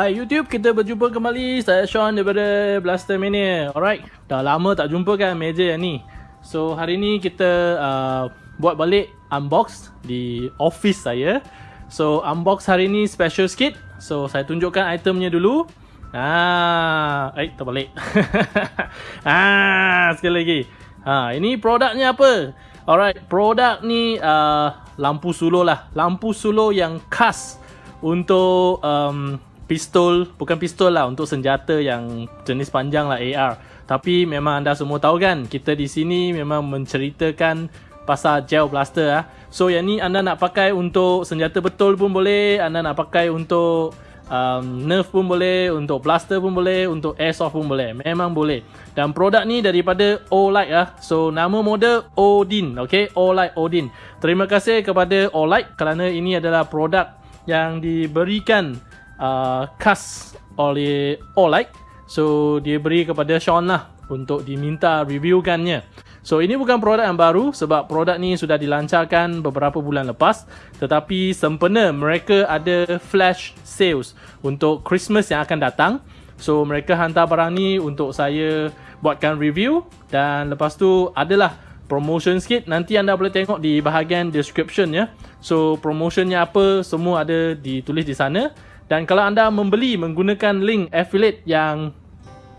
Hai YouTube, kita berjumpa kembali. Saya Sean daripada Blaster Mania. Alright, dah lama tak jumpa kan meja yang ni. So hari ni kita uh, buat balik unbox di office saya. So unbox hari ni special sikit. So saya tunjukkan itemnya dulu. Ah, eh terbalik. ah, sekali lagi. Ha, ini produknya apa? Alright, produk ni uh, lampu suluh lah. Lampu suluh yang khas untuk um, pistol bukan pistol lah untuk senjata yang jenis panjang lah AR tapi memang anda semua tahu kan kita di sini memang menceritakan pasal gel blaster lah so yang ni anda nak pakai untuk senjata betul pun boleh anda nak pakai untuk um, nerf pun boleh untuk blaster pun boleh untuk airsoft pun boleh. Memang boleh. Dan produk ni daripada Olight lah so nama model Odin ok Olight Odin. Terima kasih kepada Olight kerana ini adalah produk yang diberikan uh, khas oleh Olight so dia beri kepada Sean lah untuk diminta reviewkannya. So ini bukan produk yang baru sebab produk ni sudah dilancarkan beberapa bulan lepas. Tetapi sempena mereka ada flash sales untuk Christmas yang akan datang. So mereka hantar barang ni untuk saya buatkan review dan lepas tu adalah promotion sikit. Nanti anda boleh tengok di bahagian description ya. So promotionnya apa semua ada ditulis di sana dan kalau anda membeli menggunakan link affiliate yang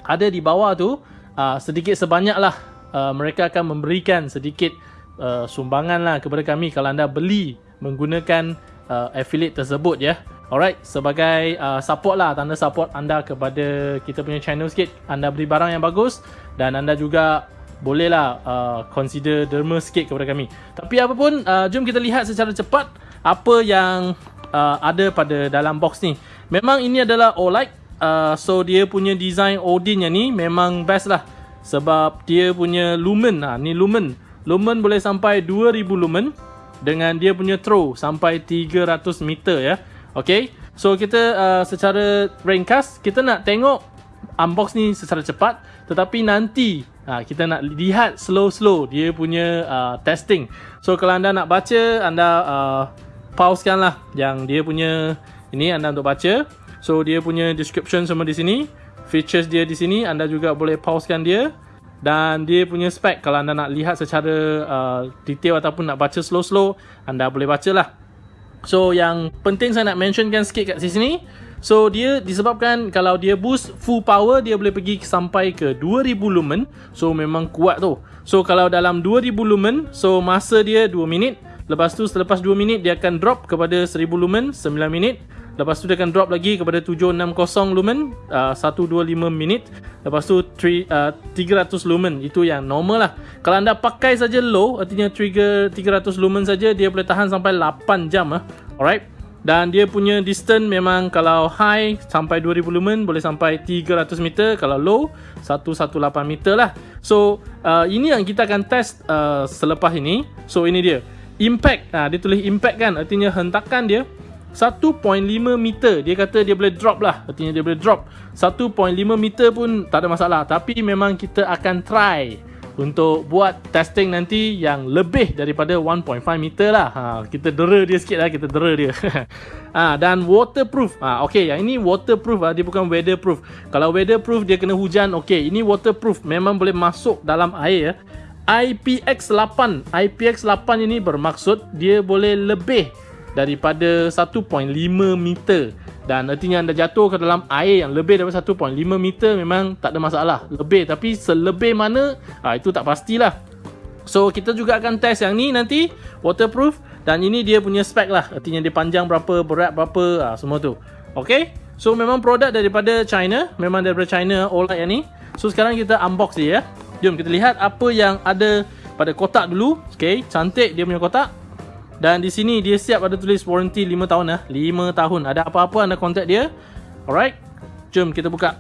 ada di bawah tu, uh, sedikit sebanyaklah uh, mereka akan memberikan sedikit uh, sumbangan lah kepada kami kalau anda beli menggunakan uh, affiliate tersebut ya. Alright, sebagai uh, support lah, tanda support anda kepada kita punya channel sikit. Anda beli barang yang bagus dan anda juga bolehlah uh, consider derma sikit kepada kami. Tapi apapun, uh, jom kita lihat secara cepat apa yang uh, ada pada dalam box ni. Memang ini adalah OLED. Uh, so dia punya design Odin yang ni memang best lah. Sebab dia punya lumen. Ha, ni lumen. Lumen boleh sampai 2000 lumen. Dengan dia punya throw sampai 300 meter ya. Okay. So kita uh, secara ringkas. Kita nak tengok unbox ni secara cepat. Tetapi nanti uh, kita nak lihat slow-slow dia punya uh, testing. So kalau anda nak baca. Anda... Uh, pausekan lah yang dia punya ini anda untuk baca. So dia punya description semua di sini. Features dia di sini anda juga boleh pausekan dia. Dan dia punya spek kalau anda nak lihat secara uh, detail ataupun nak baca slow-slow anda boleh baca lah. So yang penting saya nak mentionkan sikit kat sini. So dia disebabkan kalau dia boost full power dia boleh pergi sampai ke 2000 lumen. So memang kuat tu. So kalau dalam 2000 lumen so masa dia 2 minit. Lepas tu selepas 2 minit dia akan drop kepada 1000 lumen 9 minit. Lepas tu dia akan drop lagi kepada 760 lumen uh, 125 minit. Lepas tu 3, uh, 300 lumen itu yang normal lah. Kalau anda pakai saja low artinya trigger 300 lumen saja dia boleh tahan sampai 8 jam ah. Alright. Dan dia punya distance memang kalau high sampai 2000 lumen boleh sampai 300 meter. Kalau low 118 meter lah. So uh, ini yang kita akan test uh, selepas ini. So ini dia impact. Ha, dia tulis impact kan? Artinya hentakan dia 1.5 meter. Dia kata dia boleh drop lah. Artinya dia boleh drop. 1.5 meter pun tak ada masalah. Tapi memang kita akan try untuk buat testing nanti yang lebih daripada 1.5 meter lah. Ha, kita dera dia sikit lah. Kita dera dia. Ha, dan waterproof. Ha, ok yang ini waterproof lah. Dia bukan weatherproof. Kalau weatherproof dia kena hujan. Ok ini waterproof. Memang boleh masuk dalam air. ya IPX8 IPX8 ini bermaksud dia boleh lebih daripada 1.5 meter. Dan artinya anda jatuh ke dalam air yang lebih daripada 1.5 meter memang tak ada masalah. Lebih tapi selebih mana? Ha, itu tak pastilah. So kita juga akan test yang ni nanti waterproof. Dan ini dia punya spek lah. Artinya dia panjang berapa berat berapa ha, semua tu. Ok So memang produk daripada China, memang daripada China OLED yang ni. So sekarang kita unbox dia ya. Jom kita lihat apa yang ada pada kotak dulu. Okay, cantik dia punya kotak. Dan di sini dia siap ada tulis warranty 5 tahun lah. 5 tahun. Ada apa-apa anda contact dia. Alright. Jom kita buka.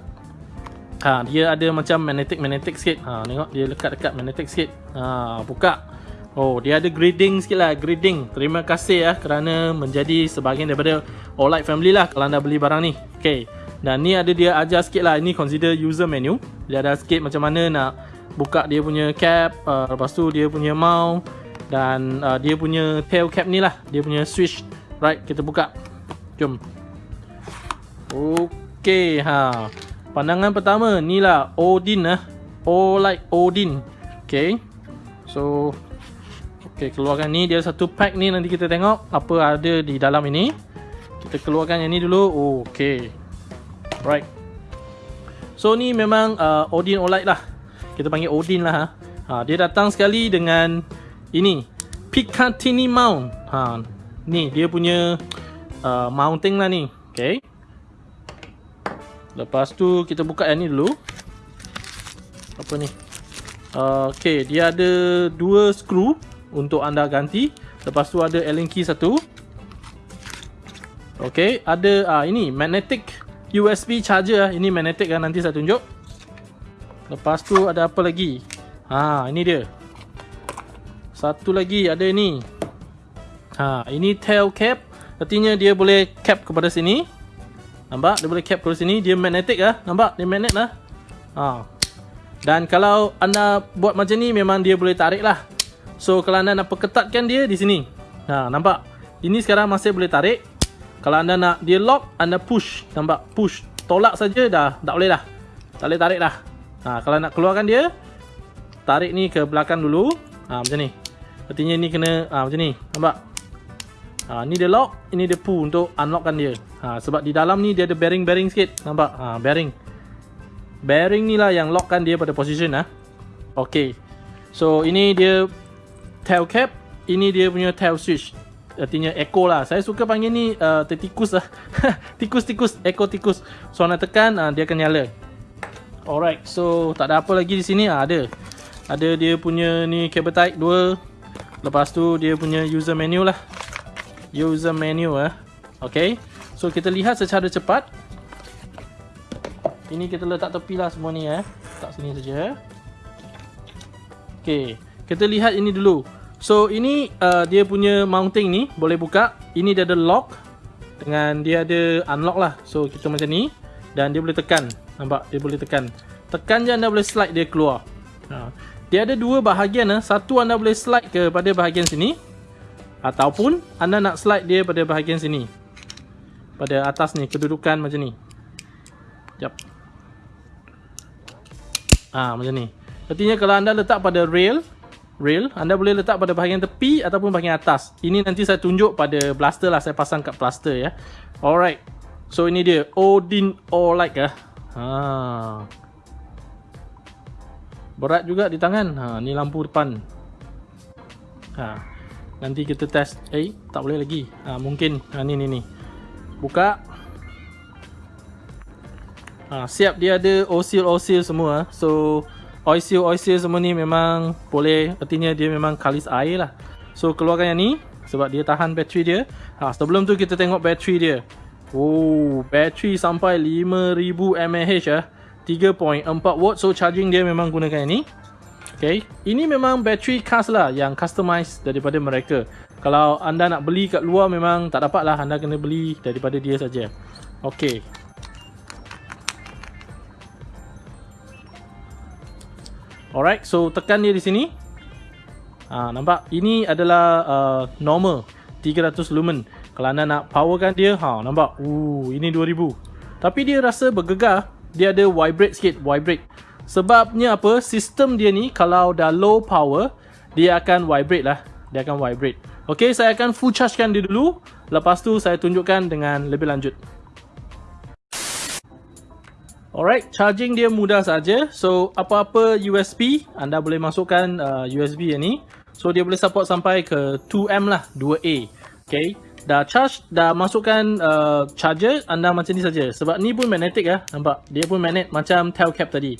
Ha, dia ada macam magnetic-magnetic sikit. Ha, tengok dia lekat-lekat magnetic sikit. Ha, buka. Oh, dia ada grading sikit lah. Grading. Terima kasih ya kerana menjadi sebahagian daripada OLED family lah kalau anda beli barang ni. Okay. Dan ni ada dia ajar sikit lah. Ini consider user menu. Dia ada sikit macam mana nak buka dia punya cap. Uh, lepas tu dia punya mount. Dan uh, dia punya tail cap ni lah. Dia punya switch. Right, kita buka. Jom. Okay, ha. Pandangan pertama ni lah Odin lah. OLED Odin. Okay. So, okay, keluarkan ni. Dia satu pack ni nanti kita tengok apa ada di dalam ini. Kita keluarkan yang ni dulu. Okay. Right. So ni memang uh, Odin Olight lah. Kita panggil Odin lah ha. ha dia datang sekali dengan ini Picatinny mount. Ha ni dia punya uh, mounting lah ni. Okay. Lepas tu kita buka yang ni dulu. Apa ni? Uh, okay, dia ada dua skru untuk anda ganti. Lepas tu ada Allen key satu. Okay, ada uh, ini magnetic USB charger ah. Ini magnetic kan nanti saya tunjuk. Lepas tu ada apa lagi? Ha, ini dia. Satu lagi ada ini. Ha, ini tail cap. Artinya dia boleh cap kepada sini. Nampak? Dia boleh cap kepada sini. Dia magnetic ah. Nampak? Dia magnet lah. Ha. Dan kalau anda buat macam ni memang dia boleh tarik lah. So kalau anda nak perketatkan dia di sini. Ha, nampak? Ini sekarang masih boleh tarik. Kalau anda nak dia lock, anda push. Nampak? Push. Tolak saja dah. Tak boleh dah. Tak boleh tarik dah. Ha, kalau nak keluarkan dia, tarik ni ke belakang dulu. Ha, macam ni. Artinya ni kena ha, macam ni. Nampak? Ha, ni dia lock, ini dia pull untuk unlockkan dia. Ha, sebab di dalam ni dia ada bearing-bearing sikit. Nampak? Ha, bearing. Bearing ni lah yang lockkan dia pada position. Ha. Okay. So, ini dia tail cap. Ini dia punya tail switch artinya echo lah. Saya suka panggil ni uh, tikus lah. Tikus-tikus, echo tikus. So nak tekan uh, dia akan nyala. Alright, so tak ada apa lagi di sini uh, ada. Ada dia punya ni cable type 2. Lepas tu dia punya user menu lah. User menu ah. Uh. Okay. So kita lihat secara cepat. Ini kita letak tepi lah semua ni eh. Tak sini saja. Okay. Kita lihat ini dulu. So ini uh, dia punya mounting ni boleh buka. Ini dia ada lock dengan dia ada unlock lah. So kita macam ni dan dia boleh tekan. Nampak dia boleh tekan. Tekan je anda boleh slide dia keluar. Ha. Dia ada dua bahagian lah. Satu anda boleh slide kepada bahagian sini ataupun anda nak slide dia pada bahagian sini. Pada atas ni kedudukan macam ni. Jap. Ah ha, macam ni. Artinya kalau anda letak pada rail rail anda boleh letak pada bahagian tepi ataupun bahagian atas ini nanti saya tunjuk pada blaster lah saya pasang kat blaster ya alright so ini dia Odin Olight ya ha. berat juga di tangan. Ha, ni lampu depan. Ha. nanti kita test. Eh tak boleh lagi. Ha, mungkin. Ha, ni ni ni. Buka. Ha, siap. Dia ada osil-osil semua. So oil-seal semua ni memang boleh. Artinya dia memang kalis air lah. So keluarkan yang ni sebab dia tahan bateri dia. Ha, sebelum tu kita tengok bateri dia oh bateri sampai 5000 mAh ya 3.4 watt so charging dia memang gunakan yang ni Okay, ini memang bateri khas lah yang customize daripada mereka. Kalau anda nak beli kat luar memang tak dapat lah. Anda kena beli daripada dia saja. Okay, Alright, so tekan dia di sini. Ha, nampak? Ini adalah uh, normal 300 lumen. Kalau anda nak powerkan dia, ha, nampak? Uh, ini 2000. Tapi dia rasa bergegar. Dia ada vibrate sikit, vibrate. Sebabnya apa? Sistem dia ni kalau dah low power, dia akan vibrate lah. Dia akan vibrate. Okay, saya akan full chargekan dia dulu. Lepas tu saya tunjukkan dengan lebih lanjut. Alright, charging dia mudah saja. So, apa-apa USB, anda boleh masukkan uh, USB yang ni. So, dia boleh support sampai ke 2M lah, 2A. Okay. Dah charge dah masukkan uh, charger anda macam ni saja. Sebab ni pun magnetic ya nampak? Dia pun magnet macam tail cap tadi.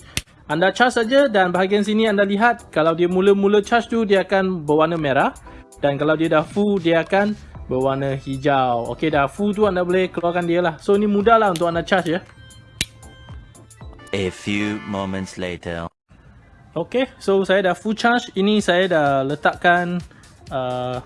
Anda charge saja dan bahagian sini anda lihat kalau dia mula-mula charge tu dia akan berwarna merah. Dan kalau dia dah full dia akan berwarna hijau. Okey dah full tu anda boleh keluarkan dia lah. So ni mudah lah untuk anda charge ya. A few moments later. Okey so saya dah full charge. Ini saya dah letakkan uh,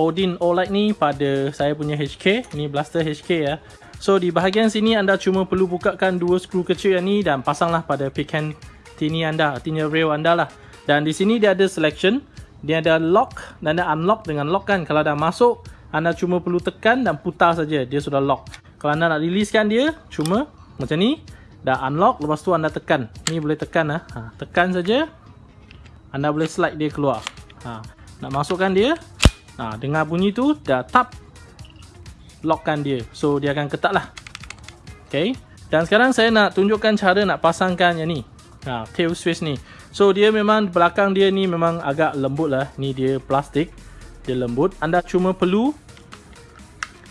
Odin OLED ni pada saya punya HK ni blaster HK ya. So di bahagian sini anda cuma perlu bukakan dua skru kecil yang ni dan pasanglah pada pecan tini anda artinya rail anda lah. Dan di sini dia ada selection. Dia ada lock dan ada unlock dengan lock kan. Kalau dah masuk anda cuma perlu tekan dan putar saja. Dia sudah lock. Kalau anda nak releasekan dia cuma macam ni. Dah unlock lepas tu anda tekan. Ni boleh tekan lah ha, tekan saja. Anda boleh slide dia keluar. Ha, nak masukkan dia Ha, dengar bunyi tu dah tap lockkan dia. So dia akan ketat lah. Okay. Dan sekarang saya nak tunjukkan cara nak pasangkan yang ni. Ha, tail switch ni. So dia memang belakang dia ni memang agak lembut lah. Ni dia plastik. Dia lembut. Anda cuma perlu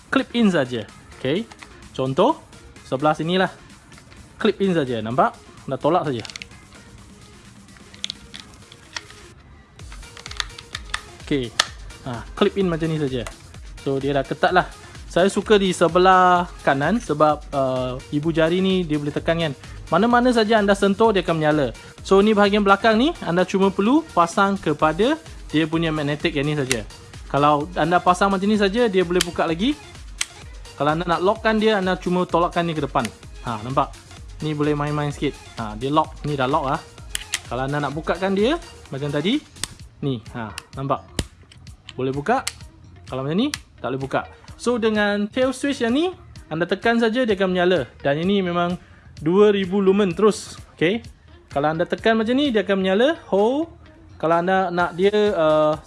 clip in saja. Okay. Contoh sebelah sini lah. Clip in saja. Nampak? Dah tolak saja. Okay ha, clip in macam ni saja. So dia dah ketat lah. Saya suka di sebelah kanan sebab uh, ibu jari ni dia boleh tekan kan. Mana-mana saja anda sentuh dia akan menyala. So ni bahagian belakang ni anda cuma perlu pasang kepada dia punya magnetic yang ni saja. Kalau anda pasang macam ni saja dia boleh buka lagi. Kalau anda nak lockkan dia anda cuma tolakkan ni ke depan. Ha nampak? Ni boleh main-main sikit. Ha dia lock, ni dah lock ah. Kalau anda nak bukakan dia macam tadi, ni ha nampak? Boleh buka? Kalau macam ni tak boleh buka. So dengan tail switch yang ni anda tekan saja dia akan menyala. Dan ini memang 2000 lumen terus ok kalau anda tekan macam ni dia akan menyala hold kalau anda nak dia uh,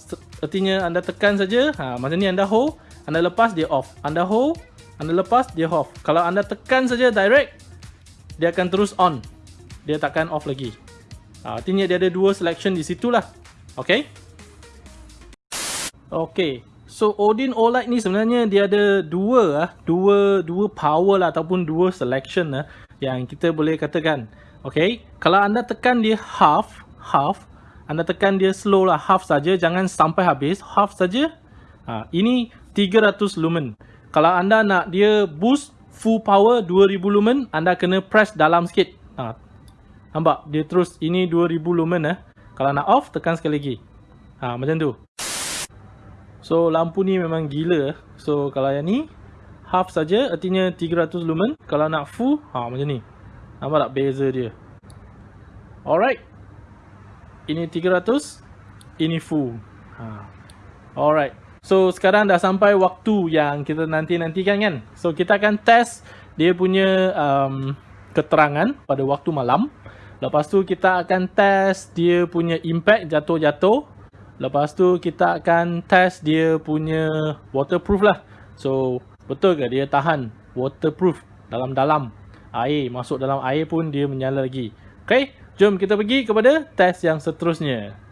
artinya anda tekan saja ha, macam ni anda hold anda lepas dia off. Anda hold anda lepas dia off. Kalau anda tekan saja direct dia akan terus on. Dia takkan off lagi. Ha, artinya dia ada dua selection di situlah ok Okey. So Odin Olight ni sebenarnya dia ada dua ah, dua dua power lah ataupun dua selection lah yang kita boleh katakan. Okey. Kalau anda tekan dia half, half, anda tekan dia slow lah half saja, jangan sampai habis, half saja. Ha, ini 300 lumen. Kalau anda nak dia boost full power 2000 lumen, anda kena press dalam sikit. Ha. Nampak? Dia terus ini 2000 lumen eh. Kalau nak off tekan sekali lagi. Ha, macam tu. So lampu ni memang gila So kalau yang ni Half saja artinya 300 lumen. Kalau nak full ha macam ni. Nampak tak beza dia? Alright. Ini 300 Ini full. Ha. Alright. So sekarang dah sampai waktu yang kita nanti-nantikan kan? So kita akan test Dia punya um, Keterangan pada waktu malam. Lepas tu kita akan test Dia punya impact jatuh-jatuh Lepas tu kita akan test dia punya waterproof lah. So betul ke dia tahan waterproof dalam-dalam air. Masuk dalam air pun dia menyala lagi. Okay, jom kita pergi kepada test yang seterusnya.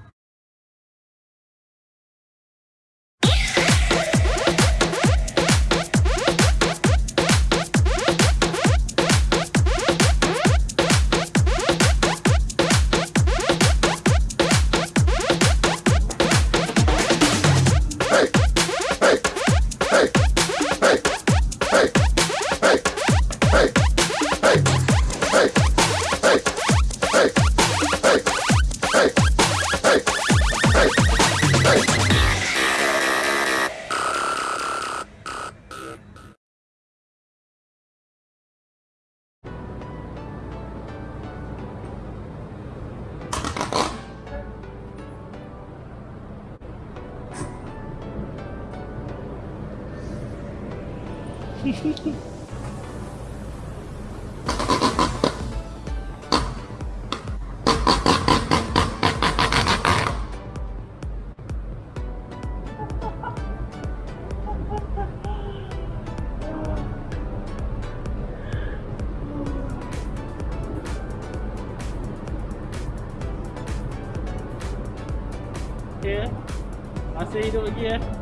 Okay, masih hidup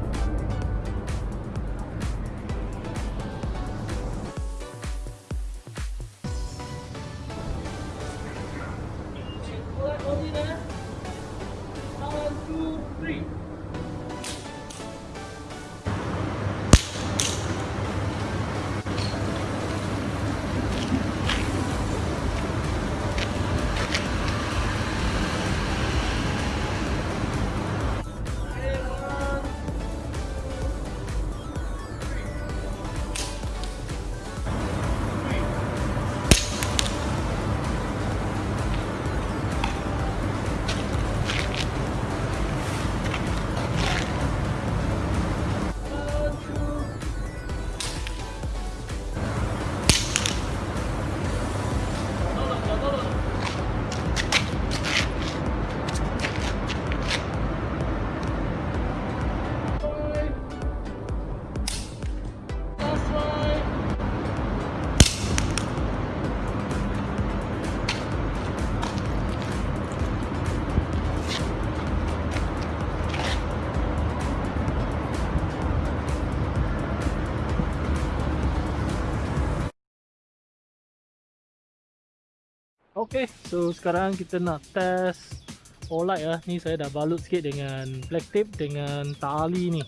Okay, so sekarang kita nak test Olight lah. Ni saya dah balut sikit dengan black tape dengan tali ni.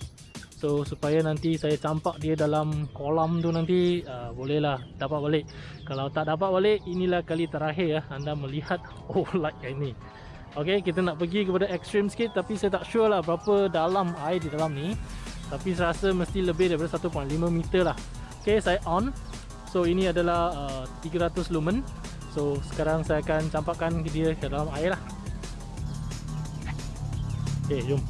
So supaya nanti saya campak dia dalam kolam tu nanti uh, bolehlah dapat balik. Kalau tak dapat balik, inilah kali terakhir ya anda melihat Olight ini. Okay, kita nak pergi kepada extreme sikit tapi saya tak sure lah berapa dalam air di dalam ni. Tapi saya rasa mesti lebih daripada 1.5 meter lah. Okay, saya on. So ini adalah uh, 300 lumen. So sekarang saya akan campakkan dia ke dalam air lah. Okay jom.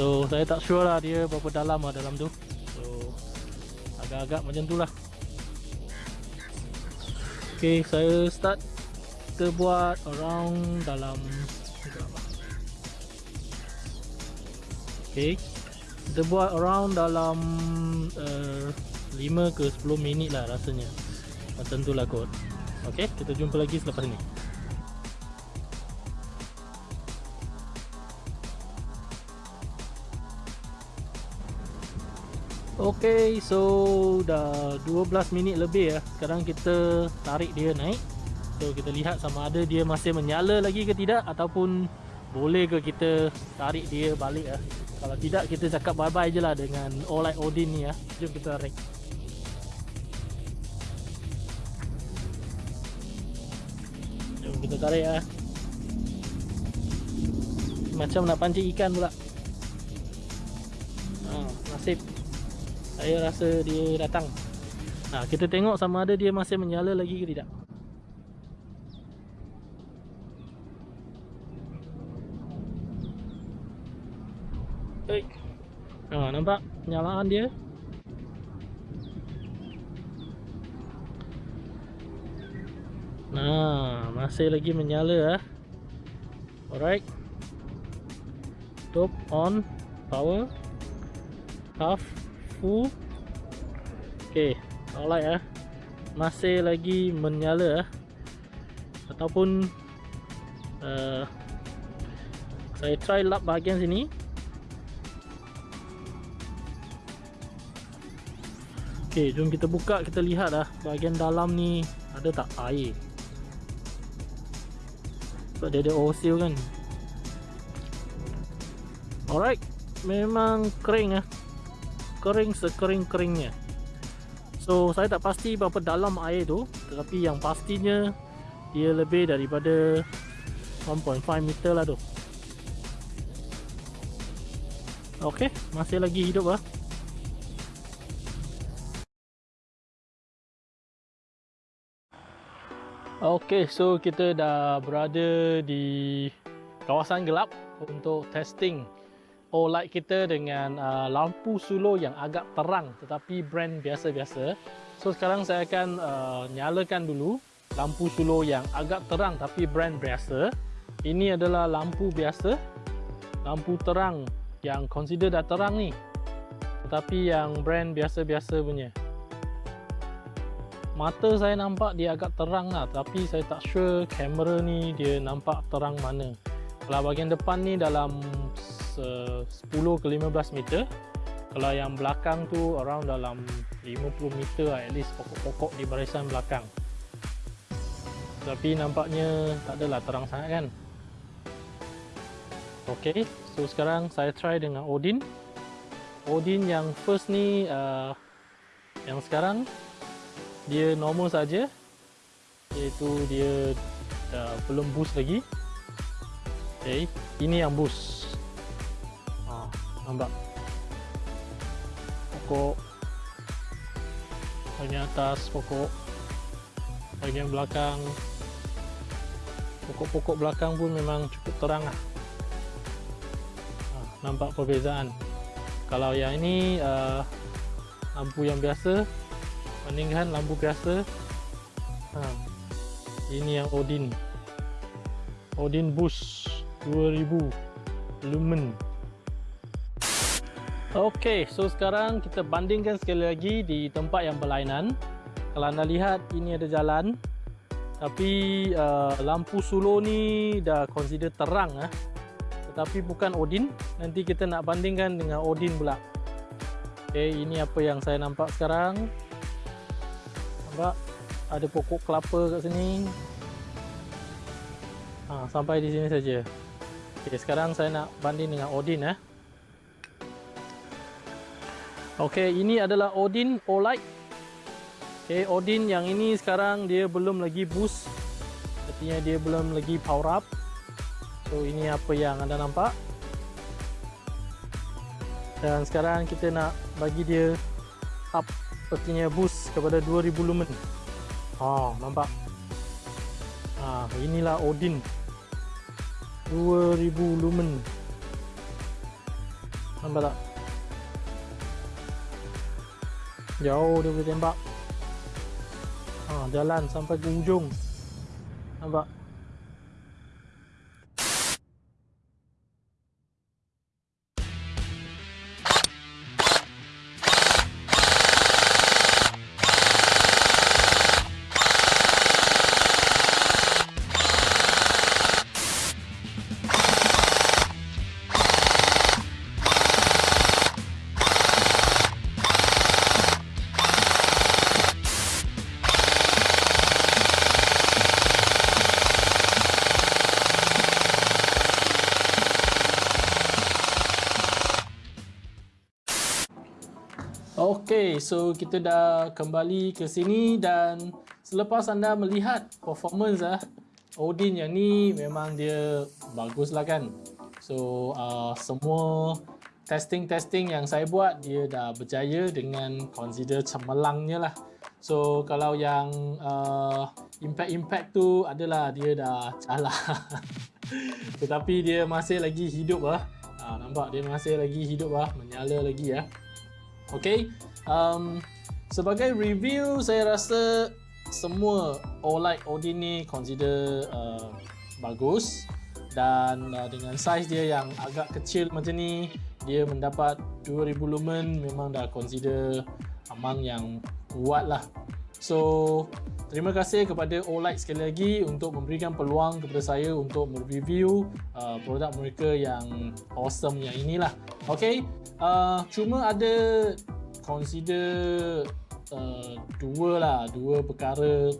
So saya tak sure lah dia berapa dalam lah dalam tu. So agak-agak macam tu lah. Okay saya start Kita buat around dalam Okay kita buat around dalam uh, 5 ke 10 minit lah rasanya. Macam tu lah kot. Ok kita jumpa lagi selepas ni. Ok so dah 12 minit lebih ya. Sekarang kita tarik dia naik. So kita lihat sama ada dia masih menyala lagi ke tidak ataupun boleh ke kita tarik dia balik ya kalau tidak kita cakap bye bye je lah dengan Olight Odin ni ya. Jom kita tarik. Jom kita tarik ya. Macam nak pancing ikan pula. Ha, nasib. Saya rasa dia datang. Ha, kita tengok sama ada dia masih menyala lagi ke tidak. Oi. Ha, nampak penyalaan dia? Nah, masih lagi menyala ah. Alright. Top on power half full. Okey, alright ah. Masih lagi menyala ah. Ataupun uh, saya try lap bahagian sini. Okey, jom kita buka kita lihat lah bahagian dalam ni ada tak air. Sebab dia ada oil kan. Alright, memang kering ah. Kering sekering-keringnya. So, saya tak pasti berapa dalam air tu, tetapi yang pastinya dia lebih daripada 1.5 meter lah tu. Okey, masih lagi hidup ah. Okay, so kita dah berada di kawasan gelap untuk testing OLED kita dengan uh, lampu suluh yang agak terang tetapi brand biasa-biasa. So sekarang saya akan uh, nyalakan dulu lampu suluh yang agak terang tapi brand biasa. Ini adalah lampu biasa, lampu terang yang consider dah terang ni. Tetapi yang brand biasa-biasa punya mata saya nampak dia agak terang lah tapi saya tak sure kamera ni dia nampak terang mana kalau bahagian depan ni dalam 10 ke 15 meter Kalau yang belakang tu around dalam 50 meter lah, at least pokok-pokok di barisan belakang. Tapi nampaknya tak adalah terang sangat kan. Okay, so sekarang saya try dengan Odin. Odin yang first ni uh, yang sekarang dia normal saja. Iaitu dia uh, belum boost lagi. Okay. ini yang boost. Ha, nampak? Pokok. Bahagian atas pokok. Bahagian belakang. Pokok-pokok belakang pun memang cukup terang lah. Ha, nampak perbezaan? Kalau yang ini uh, lampu yang biasa bandingkan lampu biasa ha, ini yang Odin. Odin Boost 2000 lumen. Ok so sekarang kita bandingkan sekali lagi di tempat yang berlainan. Kalau anda lihat ini ada jalan. Tapi uh, lampu solo ni dah consider terang eh. tetapi bukan Odin. Nanti kita nak bandingkan dengan Odin pula. Ok ini apa yang saya nampak sekarang nampak ada pokok kelapa kat sini. Ha, sampai di sini saja. Okay, sekarang saya nak banding dengan Odin eh. ok ini adalah Odin Olight okay, Odin yang ini sekarang dia belum lagi boost. Artinya dia belum lagi power up. So ini apa yang anda nampak. Dan sekarang kita nak bagi dia up artinya boost kepada 2000 lumen Ha, nampak. Ha, inilah Odin. 2000 lumen. Nampak tak? Jauh dia boleh tembak. Ha, jalan sampai ke ujung. Nampak? Okay, so kita dah kembali ke sini dan selepas anda melihat performance ah Odin yang ni memang dia bagus lah kan. So uh, semua testing-testing yang saya buat dia dah berjaya dengan consider cemerlangnya lah. So kalau yang uh, impact-impact tu adalah dia dah calah. Tetapi dia masih lagi hidup lah. Uh, nampak dia masih lagi hidup lah, menyala lagi ya. Okay, um, sebagai review saya rasa semua OLED Odin ni consider uh, bagus. Dan uh, dengan size dia yang agak kecil macam ni dia mendapat 2000 lumen. Memang dah consider amang yang kuat lah so terima kasih kepada OLED sekali lagi untuk memberikan peluang kepada saya untuk mereview uh, produk mereka yang awesome yang inilah. Ok uh, cuma ada consider uh, dua lah dua perkara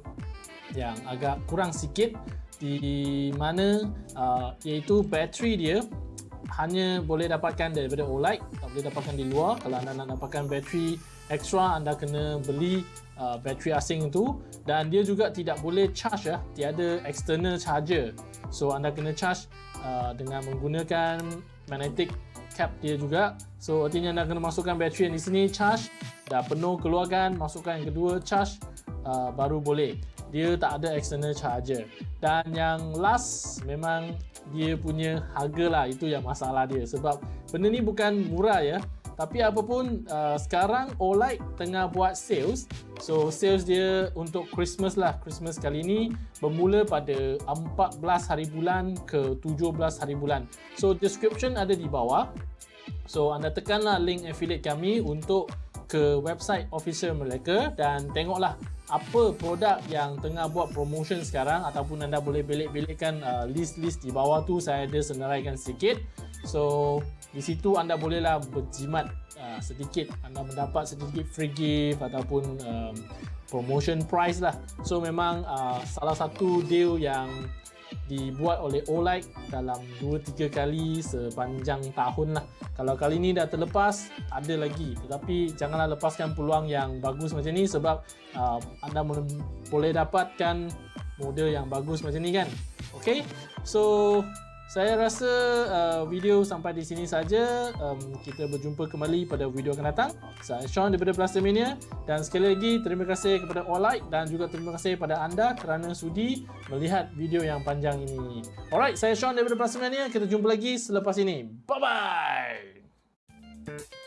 yang agak kurang sikit. Di mana uh, iaitu bateri dia hanya boleh dapatkan daripada OLED tak boleh dapatkan di luar. Kalau anda nak dapatkan bateri extra anda kena beli uh, bateri asing itu dan dia juga tidak boleh charge ya. Tiada external charger. So anda kena charge uh, dengan menggunakan magnetic cap dia juga. So artinya anda kena masukkan bateri yang di sini charge. Dah penuh keluarkan. Masukkan yang kedua charge uh, baru boleh. Dia tak ada external charger. Dan yang last memang dia punya harga lah. Itu yang masalah dia. Sebab benda ni bukan murah ya tapi apapun uh, sekarang OLED tengah buat sales. So sales dia untuk Christmas lah. Christmas kali ni bermula pada 14 hari bulan ke 17 hari bulan. So description ada di bawah. So anda tekanlah link affiliate kami untuk ke website official mereka dan tengoklah apa produk yang tengah buat promotion sekarang ataupun anda boleh belik-belikkan uh, list-list di bawah tu. Saya ada senaraikan sikit. So di situ anda bolehlah berjimat uh, sedikit anda mendapat sedikit free gift ataupun um, promotion price lah. So memang uh, salah satu deal yang dibuat oleh Olight dalam 2-3 kali sepanjang tahun lah. Kalau kali ni dah terlepas, ada lagi. Tetapi janganlah lepaskan peluang yang bagus macam ni sebab uh, anda boleh dapatkan model yang bagus macam ni kan. Okay, so saya rasa uh, video sampai di sini saja. Um, kita berjumpa kembali pada video akan datang. Saya Sean daripada Plastamania dan sekali lagi terima kasih kepada All dan juga terima kasih kepada anda kerana sudi melihat video yang panjang ini. Alright, saya Sean daripada Plastamania. Kita jumpa lagi selepas ini. Bye bye.